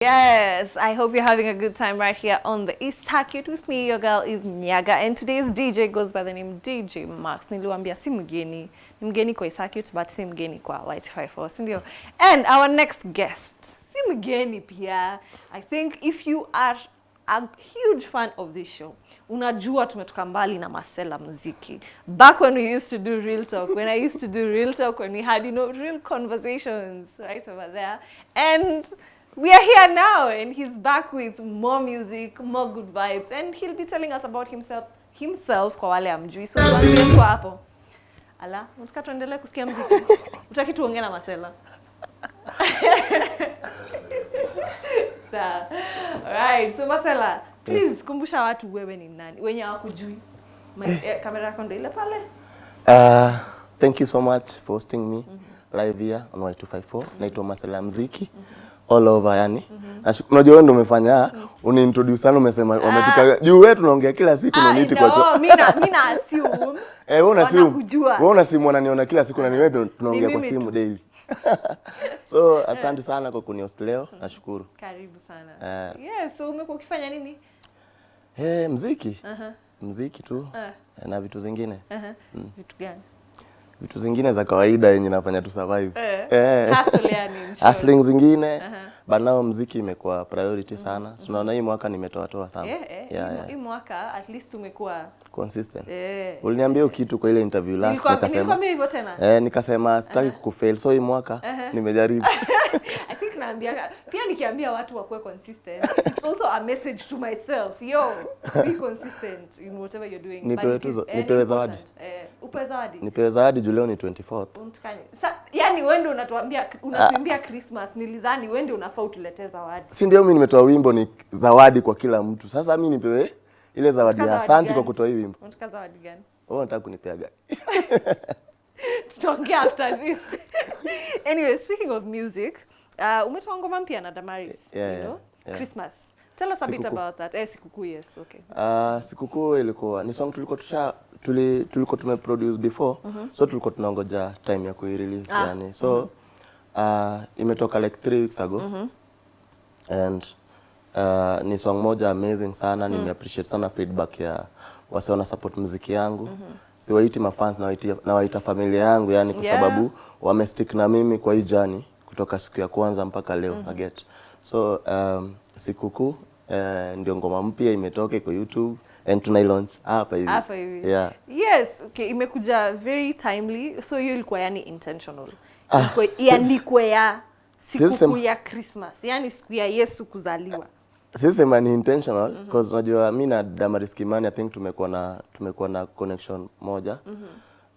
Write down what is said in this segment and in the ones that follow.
Yes, I hope you're having a good time right here on the East Circuit with me. Your girl is Nyaga, and today's DJ goes by the name DJ Max. Niliwambia si mgeni, ni mgeni kwa East Circuit, but si mgeni kwa White 54, si ndio? And our next guest, si mgeni pia. I think if you are a huge fan of this show, unajua tumetoka mbali na Masela muziki. Back when we used to do real talk, when I used to do real talk, when we had, you know, real conversations right over there. And we are here now and he's back with more music, more good vibes and he'll be telling us about himself himself kwa wale amjui. So tuanze tu hapo. Ala, unataka tuendelee kusikia muziki? Utaki tuongee na Masela? Sawa. Alright, so Masela, please yes. kumbusha watu wewe ni nani? Wenye hawakujui. Eh, Kamera yako ndio ile pale. Uh, thank you so much for hosting me mm -hmm. live here on Y254. Naitwa Masela Mziki all over yani. Nashu- Unajua wewe ndio umefanya uniintroduce sana umesema wametuka juu wewe tunaongea kila siku na Ah, niti kwa cho. mimi na mimi na assume. Eh, wewe una simu. Wewe una simu unaniona kila siku na ni wewe tunaongea kwa simu daily. so asante sana kwa kunihost leo. Nashukuru. Karibu sana. Uh, Yes, so umekuwa ukifanya nini? Eh, mziki. Aha. Mziki tu Uh -huh. na vitu zingine. Aha. Vitu gani? Vitu zingine za kawaida yenye nafanya tu survive. Eh. Eh. Hustling zingine uh but now mziki imekuwa priority sana sunaona unaona hii mwaka nimetoa toa sana Eh, eh, yeah, hii- yeah. hii mwaka at least umekuwa consistent eh. uliniambia hiyo kitu kwa ile interview last nikasema nilikwambia hivyo tena. eh, nikasema sitaki kukufail so hii mwaka nimejaribu I think naambia pia nikiambia watu wakuwe consistent. It's also a message to myself. Yo, be consistent in whatever you're doing. Nipewe tuzo, nipewe zawadi. Eh, upewe zawadi. nipewe zawadi juu leo ni 24th Untukanye. Sa, yani wewe ndio unatuambia unatuimbia Christmas. Nilidhani wewe ndio unafaa utuletee zawadi. si ndio mimi nimetoa wimbo ni zawadi kwa kila mtu. Sasa mi nipewe ile zawadi ya asante kwa kutoa hii wimbo. Unataka zawadi gani? wewe unataka kunipea gani? Tutaongea after this. Anyway speaking of music uh, umetoa ngoma mpya na Damaris Yeah, you know? yeah. Christmas. Tell us a bit about that. Eh sikukuu yes okay. Uh, sikukuu ilikuwa ni song tulikuwa tusha tuli, tulikuwa tumeproduce before. So tulikuwa tunangoja time ya kuirelease Ah, yani. So uh, imetoka like three weeks ago. Mm -hmm. and uh, ni song moja amazing sana. Nime appreciate sana feedback ya wase wana support muziki yangu. Mm -hmm. siwaiti mafans nawaita nawaita familia yangu yani kwa sababu Yeah. wamestick na mimi kwa hii jani kutoka siku ya kwanza mpaka leo mm -hmm. get. So um, sikukuu uh, ndio ngoma mpya imetoka iko YouTube and tunailaunch hapa hivi. Hapa hivi. Yeah. Yes okay imekuja very timely so hiyo ilikuwa yani intentional Ah, iandikwe ya sikukuu ya Christmas yani siku ya Yesu kuzaliwa Sisi sema ni intentional because unajua mi na Damaris Kimani I think tumekuwa na tumekuwa na connection moja.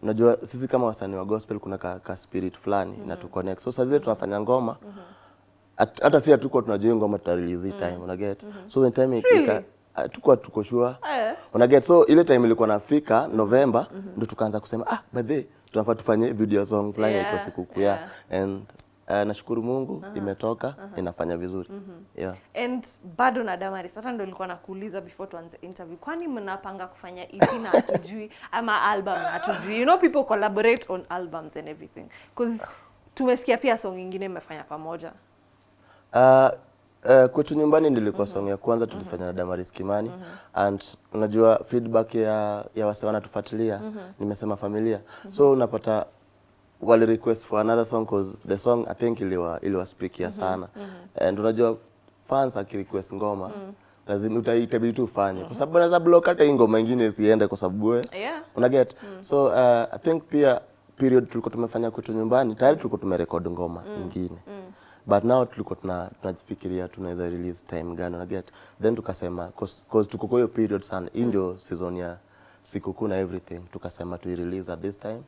Unajua sisi kama wasanii wa gospel kuna ka, ka spirit fulani mm -hmm. na tu connect. So saa zile tunafanya ngoma mm -hmm. hata si hatuko tunajua ngoma tutarelease mm -hmm. time una get. So when time Really? Hatukuwa tuko sure. Eh. Una get so ile time ilikuwa nafika November ndo tukaanza kusema ah by the tunafaa tufanye video song fulani Yeah, yeah, sikukuu yeah. and uh, nashukuru Mungu imetoka inafanya vizuri. Yeah. and bado na Damaris hata ndo nilikuwa nakuuliza before tuanze interview kwani mnapanga kufanya EP na hatujui ama album na hatujui you know people collaborate on albums and everything because tumesikia pia song ingine mmefanya pamoja Uh, uh, kwetu nyumbani nilikuwa mm -hmm. song ya kwanza tulifanya mm -hmm. na Damaris Kimani. Mm -hmm. and unajua feedback ya ya wase wanatufuatilia. Nimesema familia. Mm -hmm. so unapata wali request for another song cause the song I think iliwa iliwa speakia sana. Mm -hmm. and unajua fans akirequest ngoma mm -hmm lazima uta- itabidi tu ufanye. Kwa sababu anaweza block hata hii ngoma nyingine isiende kwa sababu wewe yeah. una get. So uh, I think pia period tulikuwa tumefanya kwetu nyumbani tayari tulikuwa tumerekod ngoma ingine but now tulikuwa tuna tunajifikiria tunaweza release time gani na get then tukasema cause, cause tuko kwa hiyo period sana hii ndio season ya sikukuu na everything tukasema tu release at this time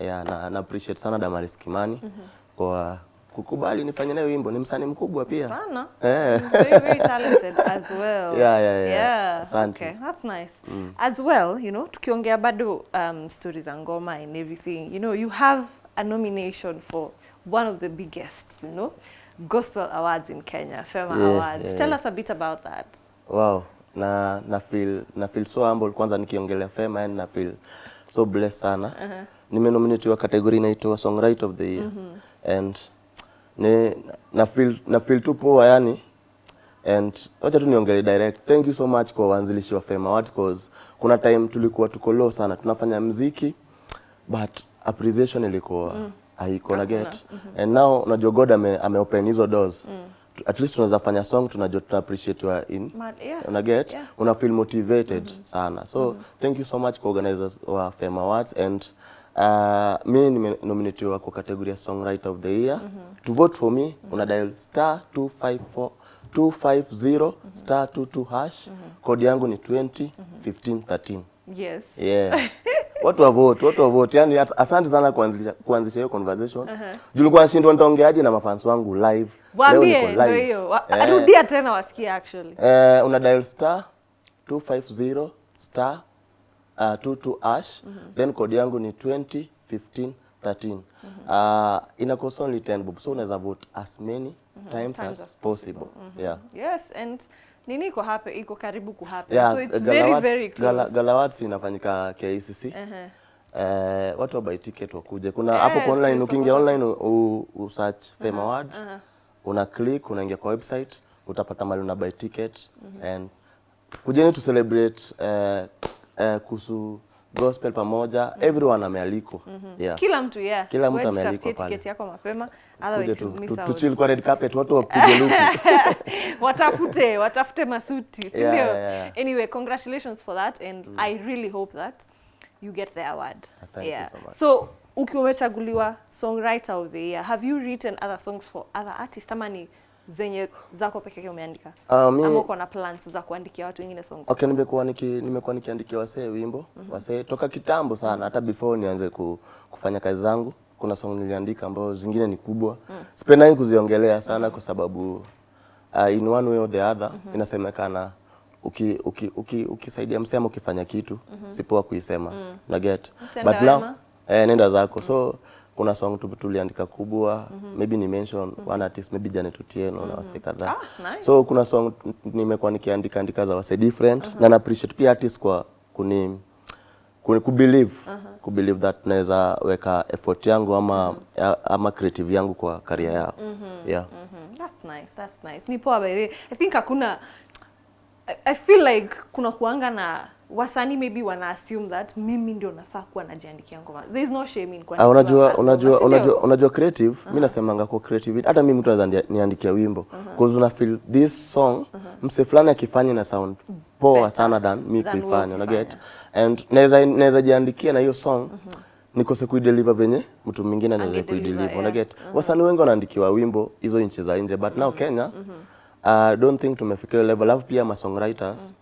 yeah, na, na appreciate sana Damaris Kimani kwa kukubali nifanye nayo wimbo ni msanii mkubwa pia sana eh. He's very very talented as well Yeah, yeah, yeah. yeah Asante. okay that's nice mm. as well you know tukiongea bado um, stories za ngoma and everything you know you have a nomination for one of the biggest you know gospel awards in Kenya Fema Yeah, Awards yeah, tell yeah. us a bit about that Wow, na na feel na feel so humble kwanza nikiongelea Fema yani na feel so blessed sana. Uh-huh. Nimenominatiwa category inaitwa Songwriter of the Year. Mm -hmm. And ni na feel na feel tu poa yani and wacha tu niongele direct thank you so much kwa waanzilishi wa Fema Awards cause kuna time tulikuwa tuko low sana tunafanya mziki but appreciation ilikuwa haiko na get. And now unajua God ame, ame open hizo doors. Mm. At least tunaweza fanya song tunajua tuna appreciate wa in. Ma- yeah. una get? Yeah. una feel motivated sana. So thank you so much kwa organizers wa Fame Awards and uh, mi nimenominatiwa kwa category ya songwriter of the year. To vote for me una dial star 254 250 star 22 hash. Kodi yangu ni 20 15 13 Yes. yeah watu wavote, watu wavote. yani asante sana kuanzisha kuanzisha hiyo conversation. Uh-huh. julikuwa nashindwa nitaongeaje na mafans wangu live. Waambie ndio hiyo. Eh. Rudia tena wasikie actually. Eh, una dial star 250 star uh, 22 ash. Then code yangu ni 20 15 13 uh, ina cost only 10 bob so unaweza vote as many times, Times as as possible. yeah. Yes, and nini iko hapa iko karibu ku happen. yeah so it's Galawats, very very close. Gala, Galawats inafanyika kcc Uh-huh. Eh, watu wa buy ticket wakuje. Kuna hapo yeah, kwa online, ukiingia online u, u search Fame Award, Uh -huh. una click, unaingia kwa website, utapata mali una buy ticket uh -huh. and kujeni to celebrate eh, eh, kuhusu gospel pamoja, mm -hmm. everyone amealikwa. mm -hmm. Yeah. Kila mtu yeah. Kila mtu amealikwa pale. tiketi yako mapema otherwise tu, miss tu, out. tu chill kwa red carpet, watu wapige luku. watafute watafute masuti ndio? yeah, yeah. anyway congratulations for that and mm. i really hope that you get the award Thank yeah you so much. so ukiwa umechaguliwa songwriter of the year have you written other songs for other artists ama ni zenye zako peke yake umeandika Ah, mi- ama uko na plans za kuandikia watu wengine songs Okay, nimekuwa niki nimekuwa nikiandikia wasee wimbo mm -hmm. wasee toka kitambo sana, hata before nianze ku, kufanya kazi zangu. Kuna song niliandika ambazo zingine ni kubwa, mm. sipendangi kuziongelea sana kwa sababu uh, in one way or the other mm -hmm. inasemekana uki, uki, uki, ukisaidia msema ukifanya kitu mm si poa kuisema mm. na get Mtenda but now eh, nenda zako mm. so kuna song tu tuliandika kubwa mm -hmm. maybe ni mention mm -hmm. one artist maybe Janet Otieno mm -hmm. na wasee kadhaa Ah, nice. so kuna song nimekuwa nikiandika andika za wase different na na appreciate pia artist kwa kuni kuni kubelieve kubelieve that naweza weka effort yangu ama mm -hmm. ama creative yangu kwa career yao mm -hmm. yeah mm -hmm. That's nice, that's nice. Ni poa by. I think hakuna I, feel like kuna kuanga na wasanii maybe wana assume that mimi ndio nafaa kuwa najiandikia ngoma. There is no shame in kwani. kuandikia unajua unajua unajua unajua creative uh -huh. mimi nasemanga kwa creativity hata mimi mtu anaweza niandikia wimbo. Because una feel this song uh -huh. mse fulani akifanya na sound poa Better sana than mi kuifanya una get and naweza naweza jiandikia na hiyo song uh -huh nikose kuideliver venye mtu mwingine anaweza kuideliver una get wasanii wengi wanaandikiwa wimbo hizo nchi za nje but now Kenya uh, don't think tumefikia hiyo level. Alafu pia ma songwriters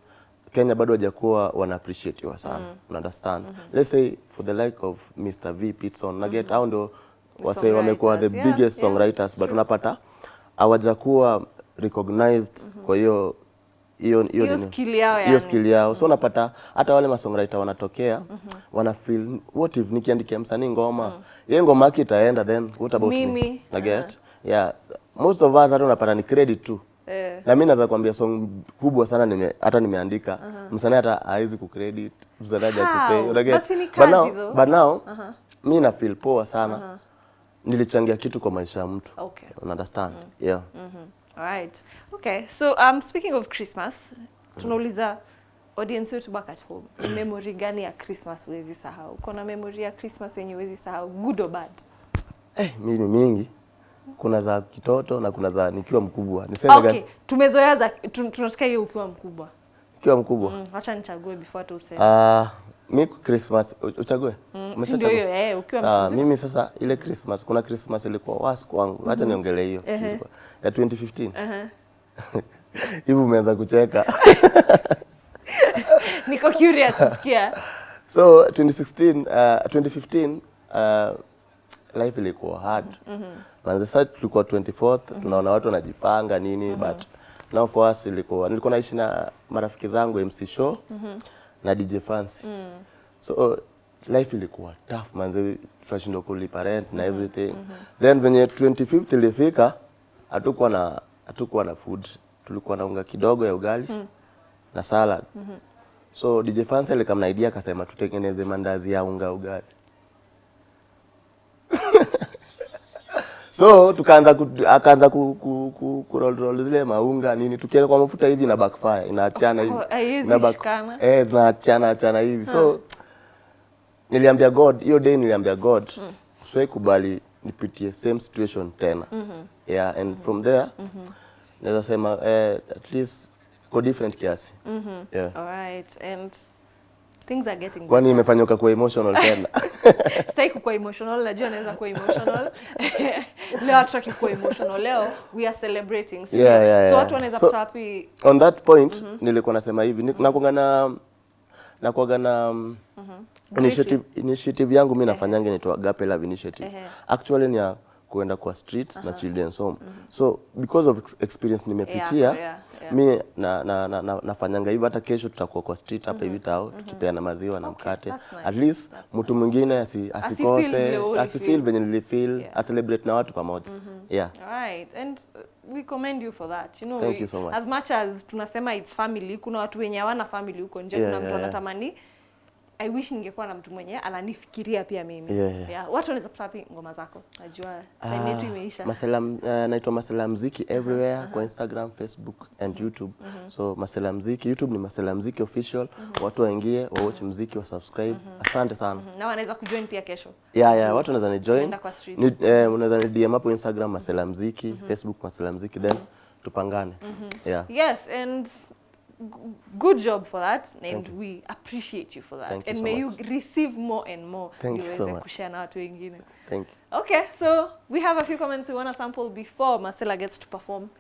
Kenya bado hajakuwa wana appreciatiwa sana. Una understand? Let's say for the like of Mr V Pitson na get hao ndio wase wamekuwa the yeah, biggest yeah, songwriters but unapata hawajakuwa recognized kwa hiyo hiyo hiyo skill yao hiyo yani. skill yao. So unapata hata wale masongwriter wanatokea mm -hmm. wana feel what if nikiandikia msanii ngoma mm. -hmm. yeye ngoma yake itaenda then? What about Mimi. me na get? Yeah. Most of us hata unapata ni credit tu Eh. na mimi naweza kuambia song kubwa sana nime, hata nimeandika msanii hata hawezi kucredit msanii haja How? kupay una get Basi ni but now but now mimi na feel poa sana Uh -huh. nilichangia kitu kwa maisha ya mtu Okay. understand yeah Mhm. Mm Alright. Okay. So um, speaking of Christmas, tunauliza audience wetu back at home. Memory gani ya Christmas huwezi sahau? Uko na memory ya Christmas yenye huwezi sahau, good or bad? eh mimi ni mingi kuna za kitoto na kuna za nikiwa mkubwa niseme Okay, gani tumezoea za tu- tunataka hiyo ukiwa mkubwa. Ukiwa mkubwa Mm, acha nichague before tu useme. Ah, mi Christmas uchague? Mm, ndio hiyo, eh, ukiwa mkubwa. Sasa mimi sasa ile Christmas kuna Christmas ilikuwa wasi kwangu. Acha niongelee hiyo. Uh -huh. Ya 2015. Aha. Hivi umeanza kucheka. Niko curious sikia. So 2016 uh, 2015 uh, life ilikuwa hard. Manze sasa tulikuwa 24th tunaona watu wanajipanga nini mm -hmm. but now for us ilikuwa nilikuwa naishi na marafiki zangu MC Show mm -hmm. na DJ Fancy. mm -hmm. So life ilikuwa tough manze tunashindwa kulipa rent na everything. mm -hmm. Then venye 25th ilifika hatukuwa na hatukuwa na food. Tulikuwa na unga kidogo ya ugali mm -hmm. na salad. mm -hmm. So DJ Fancy alikamna idea akasema tutengeneze mandazi ya unga ugali. So tukaanza akaanza ku, ku, ku, ku roll, roll zile maunga nini tukiweka kwa mafuta hivi na backfire inaachana hivi. Na back- eh zinaachana achana hivi. So niliambia God hiyo day niliambia God mm. siwai kubali nipitie same situation tena. Yeah and from there naweza sema eh, at least kwa different kiasi. Yeah. All right. And things are getting kwani imefanyika kuwa emotional tena? Sitaki kuwa emotional, najua naweza kuwa emotional. leo hatutaki kuwa emotional. Leo we are celebrating. So, Yeah, yeah, yeah, So watu wanaweza So- pata wapi? on that point nilikuwa nasema hivi. Ni- nakuanga na nakuanga na um, initiative, initiative yangu mi nafanyanga inaitwa Agape Love Initiative. Actually ni ya kuenda kwa streets uh -huh. na children's home mm -hmm. so because of ex- experience nimepitia Yeah, yeah, yeah. mi na, na, na, na, nafanyanga hivyo hata kesho tutakuwa kwa street hapa hivi tao tukipeana maziwa na mkate nice. at least mtu mwingine asi, asikose asifil asifeel venye nilifeel Yeah. acelebrate na watu pamoja yeah Right. And we commend you for that. You know, Thank we- you so much. as much as tunasema it's family, kuna watu wenye hawana family huko nje, Yeah, kuna mtu yeah, yeah. I wish ningekuwa na mtu mwenye ananifikiria pia mimi. Yeah, yeah. Yeah. Watu wanaweza kupata wapi ngoma zako? Najua time yetu imeisha. Masela, uh, naitwa Masela Mziki everywhere uh -huh. kwa Instagram, Facebook and YouTube. Uh -huh. So Masela Mziki, YouTube ni Masela Mziki official. Uh -huh. Watu waingie, wa watch mziki, wa subscribe. Uh -huh. Asante sana. na wanaweza kujoin pia kesho. Yeah, yeah, watu wanaweza ni join. Ni, eh, unaweza ni DM hapo Instagram Masela Mziki, uh -huh. Facebook Masela Mziki then tupangane. Yeah. Yes, and good job for that and we appreciate you for that. Thank and you so may much. you receive more and more Thank you so much. kushare na watu wengine. Thank you. Okay, so we have a few comments we want to sample before Marcella gets to perform